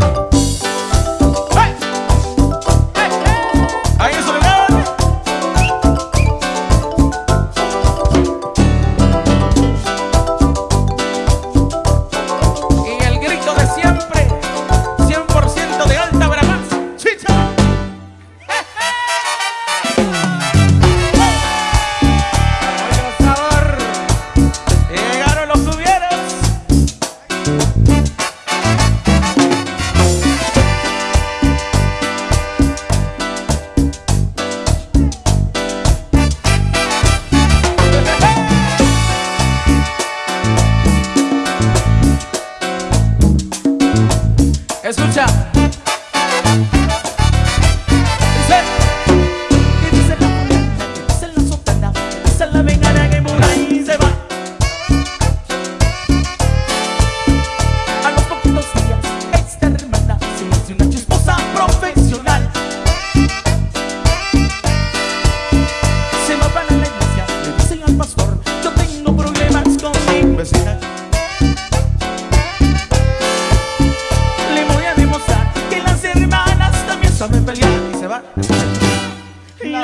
Bye.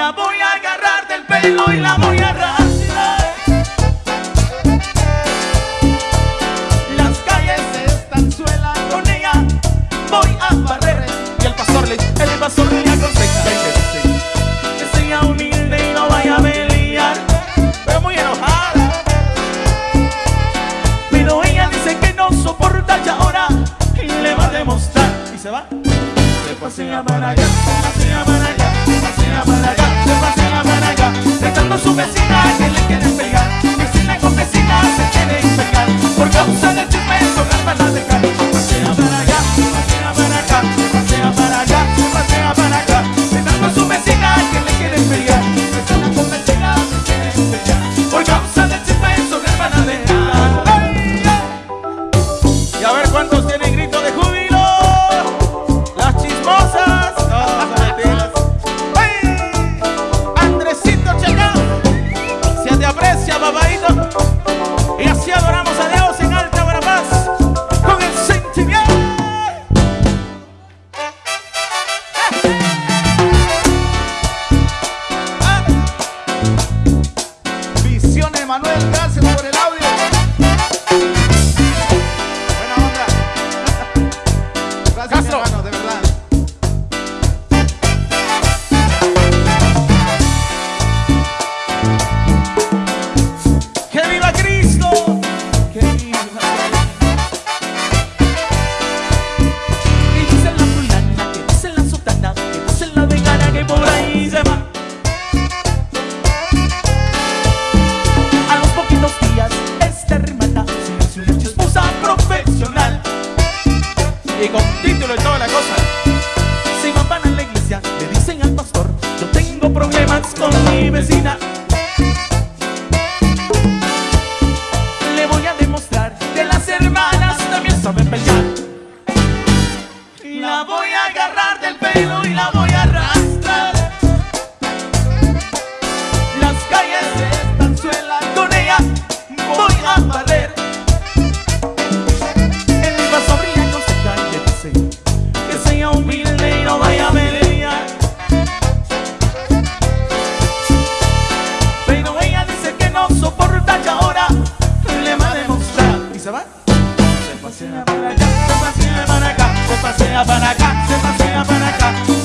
La voy a agarrar del pelo y la voy a arrastrar. Las calles están suelas con ella. Voy a barrer. Y el pastor le, el pastor le aconseja que sea humilde y no vaya a pelear. Pero muy enojada. Pero ella dice que no soporta ya ahora y le va a demostrar. Y se va. Se pasea para allá, se pasea para allá, se pasea para allá, pasea para allá, dejando su vecina que le pegar, Se Con título y toda la cosa. Si no van a la iglesia, le dicen al pastor, yo tengo problemas con mi vecina. Le voy a demostrar que las hermanas también saben pelear. La voy a agarrar del pelo y la voy Senta sem abanacar, senta sem abanacar, senta sem abanacar